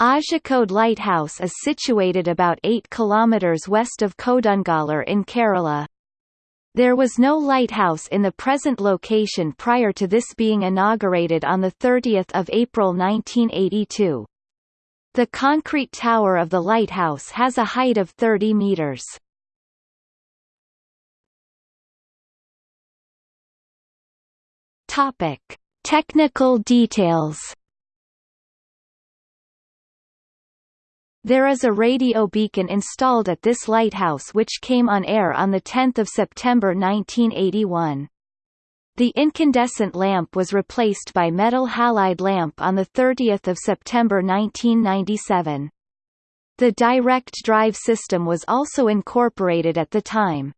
Azhikode Lighthouse is situated about 8 km west of Kodungallur in Kerala. There was no lighthouse in the present location prior to this being inaugurated on 30 April 1982. The concrete tower of the lighthouse has a height of 30 metres. Technical details There is a radio beacon installed at this lighthouse which came on air on 10 September 1981. The incandescent lamp was replaced by metal halide lamp on 30 September 1997. The direct drive system was also incorporated at the time.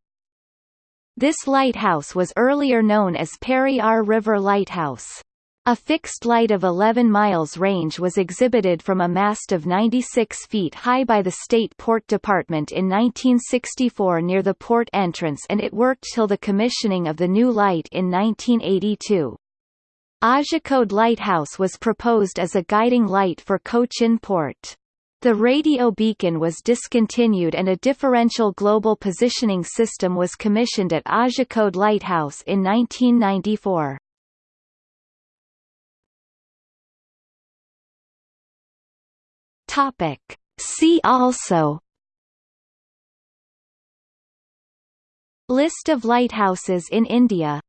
This lighthouse was earlier known as Periyar River Lighthouse. A fixed light of 11 miles range was exhibited from a mast of 96 feet high by the State Port Department in 1964 near the port entrance and it worked till the commissioning of the new light in 1982. Azhikode Lighthouse was proposed as a guiding light for Cochin Port. The radio beacon was discontinued and a differential global positioning system was commissioned at Azhikode Lighthouse in 1994. Topic. See also List of lighthouses in India